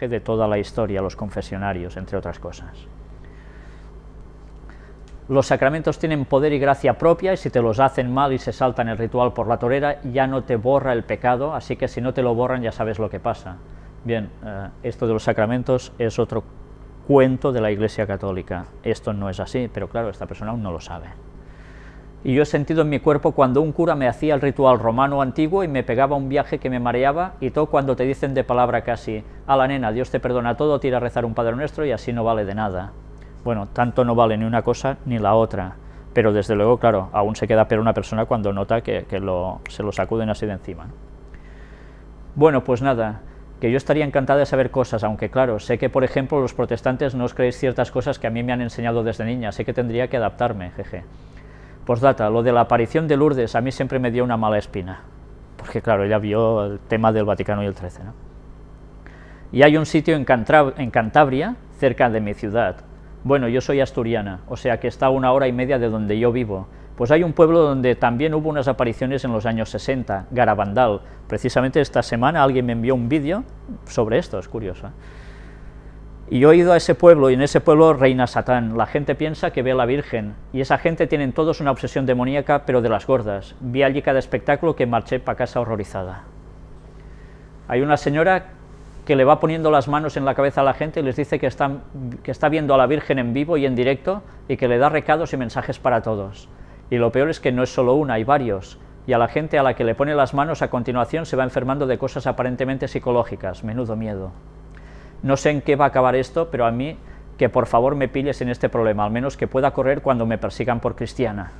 de toda la historia, los confesionarios, entre otras cosas. Los sacramentos tienen poder y gracia propia y si te los hacen mal y se saltan el ritual por la torera, ya no te borra el pecado, así que si no te lo borran ya sabes lo que pasa. Bien, eh, esto de los sacramentos es otro cuento de la Iglesia Católica. Esto no es así, pero claro, esta persona aún no lo sabe. Y yo he sentido en mi cuerpo cuando un cura me hacía el ritual romano antiguo y me pegaba un viaje que me mareaba, y todo cuando te dicen de palabra casi, a la nena, Dios te perdona todo, tira a rezar un Padre Nuestro y así no vale de nada. Bueno, tanto no vale ni una cosa ni la otra, pero desde luego, claro, aún se queda peor una persona cuando nota que, se lo sacuden así de encima. Bueno, pues nada, que yo estaría encantada de saber cosas, aunque claro, sé que por ejemplo los protestantes no os creéis ciertas cosas que a mí me han enseñado desde niña, sé que tendría que adaptarme, jeje. Postdata, lo de la aparición de Lourdes a mí siempre me dio una mala espina, porque claro, ella vio el tema del Vaticano y el 13, ¿no? Y hay un sitio en, Cantabria, cerca de mi ciudad, bueno, yo soy asturiana, o sea que está a una hora y media de donde yo vivo, pues hay un pueblo donde también hubo unas apariciones en los años 60, Garabandal. Precisamente esta semana alguien me envió un vídeo sobre esto, es curioso. Y yo he ido a ese pueblo, y en ese pueblo reina Satán. La gente piensa que ve a la Virgen, y esa gente tienen todos una obsesión demoníaca, pero de las gordas. Vi allí cada espectáculo que marché para casa horrorizada. Hay una señora que le va poniendo las manos en la cabeza a la gente y les dice que, están, que está viendo a la Virgen en vivo y en directo, y que le da recados y mensajes para todos. Y lo peor es que no es solo una, hay varios, y a la gente a la que le pone las manos a continuación se va enfermando de cosas aparentemente psicológicas, menudo miedo. No sé en qué va a acabar esto, pero a mí que por favor me pilles en este problema, al menos que pueda correr cuando me persigan por cristiana.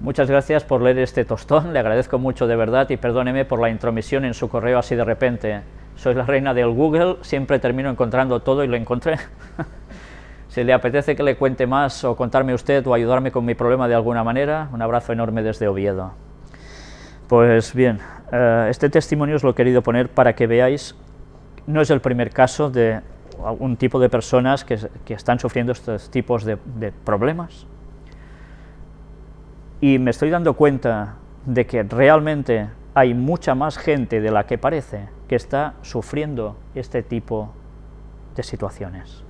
Muchas gracias por leer este tostón, le agradezco mucho de verdad y perdóneme por la intromisión en su correo así de repente. Soy la reina del Google, siempre termino encontrando todo y lo encontré. Si le apetece que le cuente más o contarme usted o ayudarme con mi problema de alguna manera, un abrazo enorme desde Oviedo. Pues bien, eh, este testimonio os lo he querido poner para que veáis, no es el primer caso de algún tipo de personas que, están sufriendo estos tipos de, problemas. Y me estoy dando cuenta de que realmente hay mucha más gente de la que parece que está sufriendo este tipo de situaciones.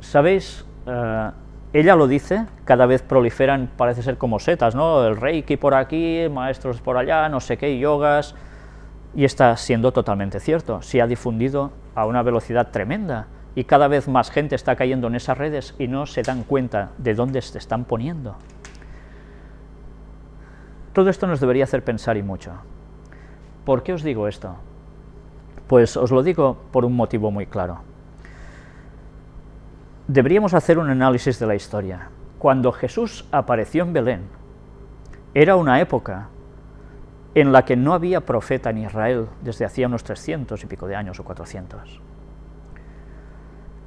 ¿Sabéis? Eh, ella lo dice, cada vez proliferan, parece ser como setas, ¿no? El reiki por aquí, maestros por allá, no sé qué, yogas, y está siendo totalmente cierto, se ha difundido a una velocidad tremenda, y cada vez más gente está cayendo en esas redes y no se dan cuenta de dónde se están poniendo. Todo esto nos debería hacer pensar y mucho. ¿Por qué os digo esto? Pues os lo digo por un motivo muy claro deberíamos hacer un análisis de la historia. Cuando Jesús apareció en Belén, era una época en la que no había profeta en Israel desde hacía unos 300 y pico de años o 400.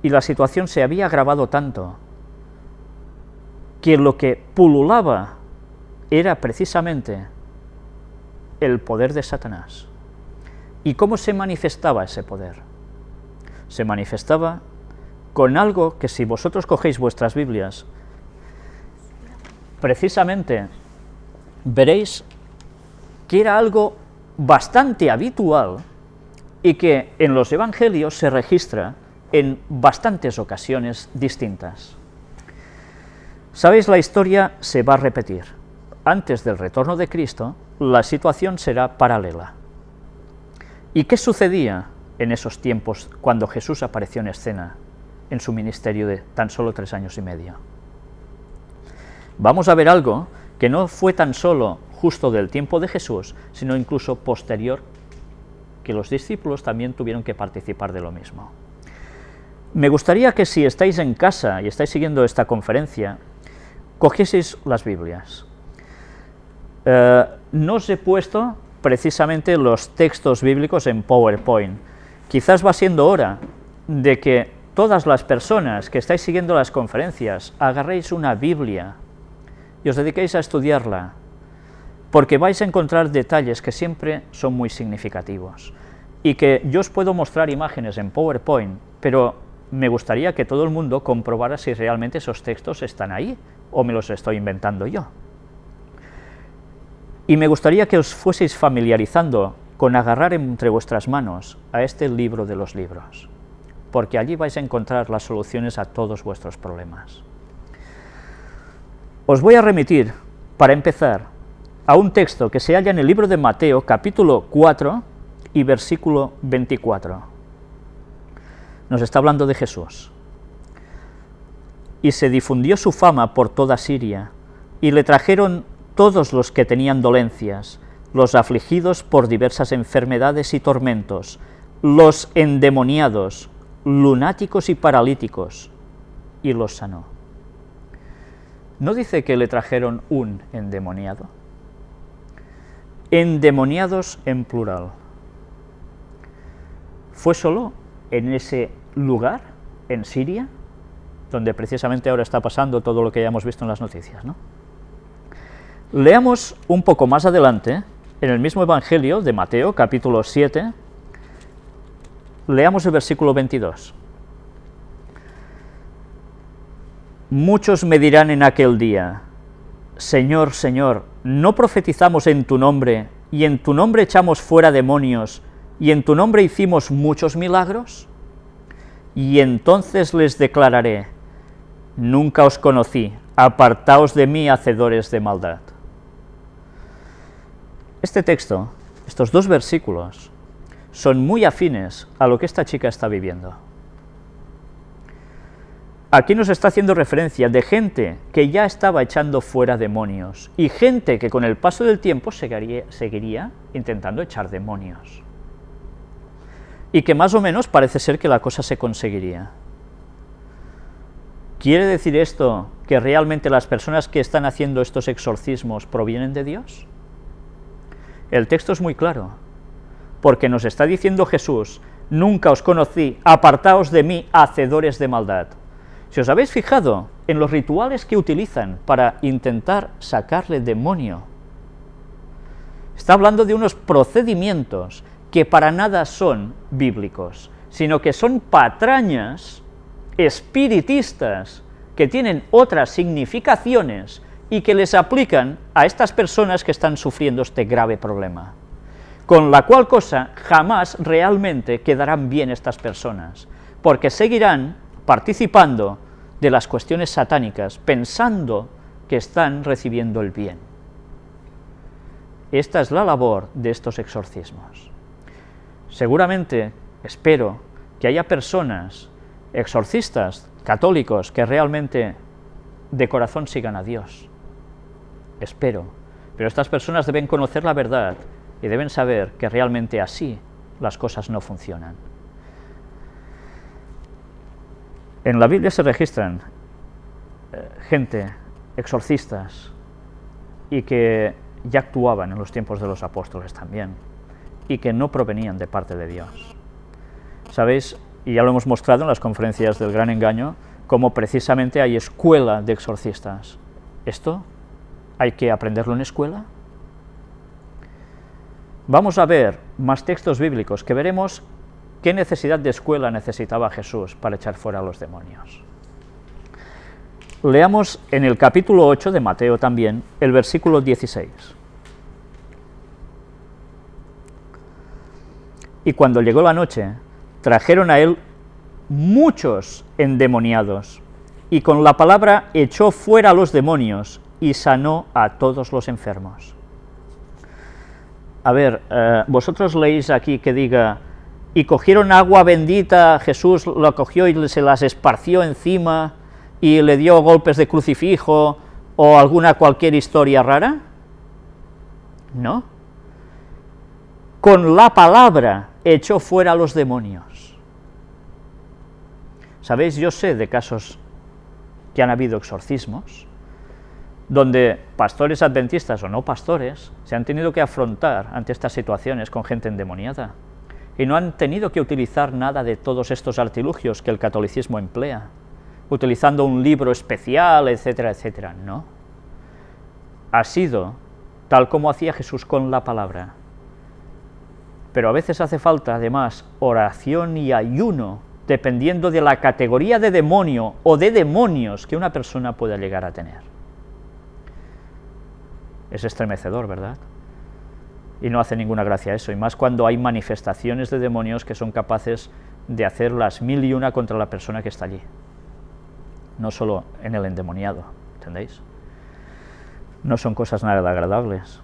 Y la situación se había agravado tanto que lo que pululaba era precisamente el poder de Satanás. ¿Y cómo se manifestaba ese poder? Se manifestaba con algo que si vosotros cogéis vuestras Biblias, precisamente veréis que era algo bastante habitual y que en los evangelios se registra en bastantes ocasiones distintas. Sabéis, la historia se va a repetir. Antes del retorno de Cristo, la situación será paralela. ¿Y qué sucedía en esos tiempos cuando Jesús apareció en escena? en su ministerio de tan solo tres años y medio. Vamos a ver algo que no fue tan solo justo del tiempo de Jesús, sino incluso posterior, que los discípulos también tuvieron que participar de lo mismo. Me gustaría que si estáis en casa y estáis siguiendo esta conferencia, cogieseis las Biblias. Eh, no os he puesto precisamente los textos bíblicos en PowerPoint. Quizás va siendo hora de que todas las personas que estáis siguiendo las conferencias, agarréis una Biblia y os dediquéis a estudiarla, porque vais a encontrar detalles que siempre son muy significativos, y que yo os puedo mostrar imágenes en PowerPoint, pero me gustaría que todo el mundo comprobara si realmente esos textos están ahí, o me los estoy inventando yo. Y me gustaría que os fueseis familiarizando con agarrar entre vuestras manos a este libro de los libros, porque allí vais a encontrar las soluciones a todos vuestros problemas. Os voy a remitir, para empezar, a un texto que se halla en el libro de Mateo, capítulo 4 y versículo 24. Nos está hablando de Jesús. Y se difundió su fama por toda Siria, y le trajeron todos los que tenían dolencias, los afligidos por diversas enfermedades y tormentos, los endemoniados, lunáticos y paralíticos, y los sanó. ¿No dice que le trajeron un endemoniado? Endemoniados en plural. ¿Fue solo en ese lugar, en Siria, donde precisamente ahora está pasando todo lo que ya hemos visto en las noticias? ¿no? Leamos un poco más adelante en el mismo Evangelio de Mateo, capítulo 7, leamos el versículo 22. Muchos me dirán en aquel día, Señor, Señor, ¿no profetizamos en tu nombre, y en tu nombre echamos fuera demonios, y en tu nombre hicimos muchos milagros? Y entonces les declararé, nunca os conocí, apartaos de mí, hacedores de maldad. Este texto, estos dos versículos, son muy afines a lo que esta chica está viviendo. Aquí nos está haciendo referencia de gente que ya estaba echando fuera demonios, y gente que con el paso del tiempo seguiría, intentando echar demonios. Y que más o menos parece ser que la cosa se conseguiría. ¿Quiere decir esto que realmente las personas que están haciendo estos exorcismos provienen de Dios? El texto es muy claro, porque nos está diciendo Jesús, nunca os conocí, apartaos de mí, hacedores de maldad. Si os habéis fijado en los rituales que utilizan para intentar sacarle demonio, está hablando de unos procedimientos que para nada son bíblicos, sino que son patrañas espiritistas que tienen otras significaciones y que les aplican a estas personas que están sufriendo este grave problema. Con la cual cosa jamás realmente quedarán bien estas personas, porque seguirán participando de las cuestiones satánicas, pensando que están recibiendo el bien. Esta es la labor de estos exorcismos. Seguramente, espero, que haya personas, exorcistas, católicos, que realmente de corazón sigan a Dios, espero, pero estas personas deben conocer la verdad y deben saber que realmente así las cosas no funcionan. En la Biblia se registran eh, gente, exorcistas, y que ya actuaban en los tiempos de los apóstoles también, y que no provenían de parte de Dios. ¿Sabéis? Y ya lo hemos mostrado en las conferencias del Gran Engaño, cómo precisamente hay escuela de exorcistas. Esto ¿Hay que aprenderlo en escuela? Vamos a ver más textos bíblicos que veremos qué necesidad de escuela necesitaba Jesús para echar fuera a los demonios. Leamos en el capítulo 8 de Mateo también, el versículo 16. Y cuando llegó la noche, trajeron a él muchos endemoniados, y con la palabra echó fuera a los demonios, y sanó a todos los enfermos. A ver, eh, vosotros leéis aquí que diga, y cogieron agua bendita, Jesús la cogió y se las esparció encima, y le dio golpes de crucifijo, o alguna cualquier historia rara? No. Con la palabra echó fuera a los demonios. ¿Sabéis? Yo sé de casos que han habido exorcismos, donde pastores adventistas o no pastores se han tenido que afrontar ante estas situaciones con gente endemoniada y no han tenido que utilizar nada de todos estos artilugios que el catolicismo emplea, utilizando un libro especial, etcétera, etcétera, no. Ha sido tal como hacía Jesús con la palabra. Pero a veces hace falta, además, oración y ayuno, dependiendo de la categoría de demonio o de demonios que una persona pueda llegar a tener. Es estremecedor, ¿verdad? Y no hace ninguna gracia eso, y más cuando hay manifestaciones de demonios que son capaces de hacer las mil y una contra la persona que está allí. No solo en el endemoniado, ¿entendéis? No son cosas nada agradables.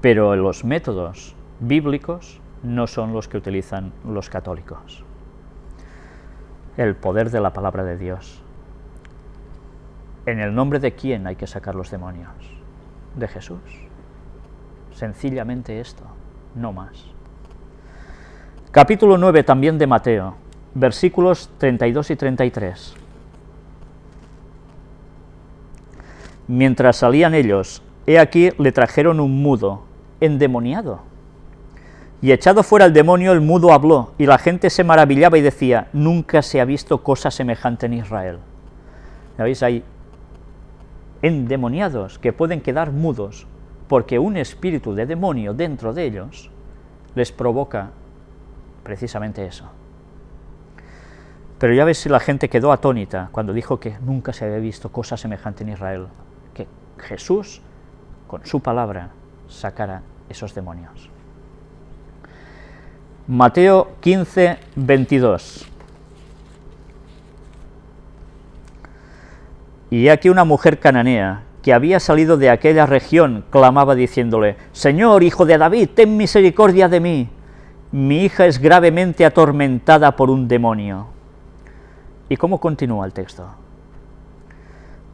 Pero los métodos bíblicos no son los que utilizan los católicos. El poder de la palabra de Dios. ¿En el nombre de quién hay que sacar los demonios? De Jesús. Sencillamente esto, no más. Capítulo 9 también de Mateo, versículos 32 y 33. Mientras salían ellos, he aquí le trajeron un mudo, endemoniado. Y echado fuera el demonio, el mudo habló, y la gente se maravillaba y decía, nunca se ha visto cosa semejante en Israel. ¿Veis? Hay endemoniados que pueden quedar mudos porque un espíritu de demonio dentro de ellos les provoca precisamente eso. Pero ya ves si la gente quedó atónita cuando dijo que nunca se había visto cosa semejante en Israel, que Jesús, con su palabra, sacara esos demonios. Mateo 15, 22. Y aquí una mujer cananea, que había salido de aquella región, clamaba diciéndole, Señor, hijo de David, ten misericordia de mí, mi hija es gravemente atormentada por un demonio. ¿Y cómo continúa el texto?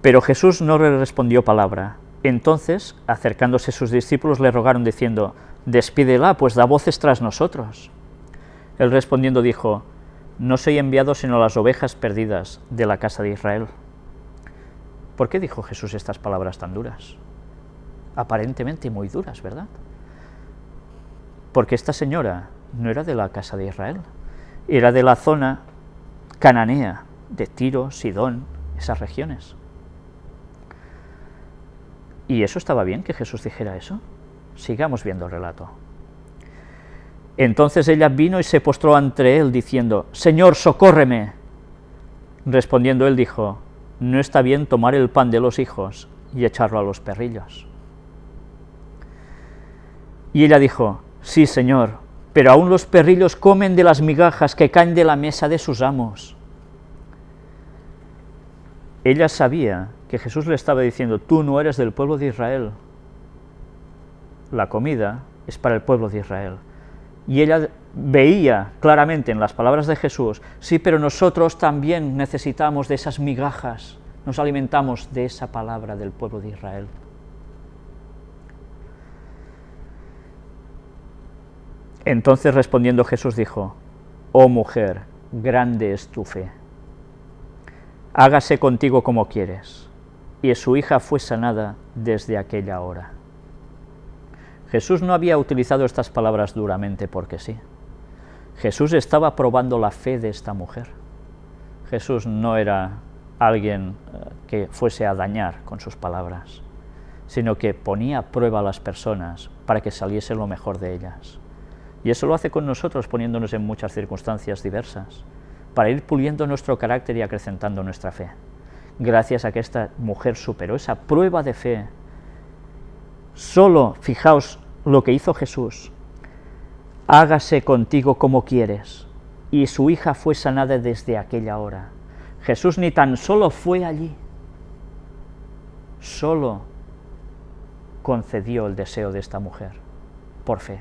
Pero Jesús no le respondió palabra. Entonces, acercándose sus discípulos, le rogaron diciendo, Despídela, pues da voces tras nosotros. Él respondiendo dijo, No soy enviado sino a las ovejas perdidas de la casa de Israel. ¿Por qué dijo Jesús estas palabras tan duras? Aparentemente muy duras, ¿verdad? Porque esta señora no era de la casa de Israel, era de la zona cananea, de Tiro, Sidón, esas regiones. ¿Y eso estaba bien que Jesús dijera eso? Sigamos viendo el relato. Entonces ella vino y se postró ante él, diciendo, Señor, socórreme. Respondiendo él dijo, no está bien tomar el pan de los hijos y echarlo a los perrillos. Y ella dijo, sí, Señor, pero aún los perrillos comen de las migajas que caen de la mesa de sus amos. Ella sabía que Jesús le estaba diciendo, tú no eres del pueblo de Israel, la comida es para el pueblo de Israel. Y ella veía claramente en las palabras de Jesús, sí, pero nosotros también necesitamos de esas migajas, nos alimentamos de esa palabra del pueblo de Israel. Entonces respondiendo Jesús dijo, oh mujer, grande es tu fe, hágase contigo como quieres. Y su hija fue sanada desde aquella hora. Jesús no había utilizado estas palabras duramente porque sí. Jesús estaba probando la fe de esta mujer. Jesús no era alguien eh, que fuese a dañar con sus palabras, sino que ponía a prueba a las personas para que saliese lo mejor de ellas. Y eso lo hace con nosotros poniéndonos en muchas circunstancias diversas, para ir puliendo nuestro carácter y acrecentando nuestra fe. Gracias a que esta mujer superó esa prueba de fe, solo, fijaos lo que hizo Jesús, hágase contigo como quieres, y su hija fue sanada desde aquella hora. Jesús ni tan solo fue allí, solo concedió el deseo de esta mujer, por fe.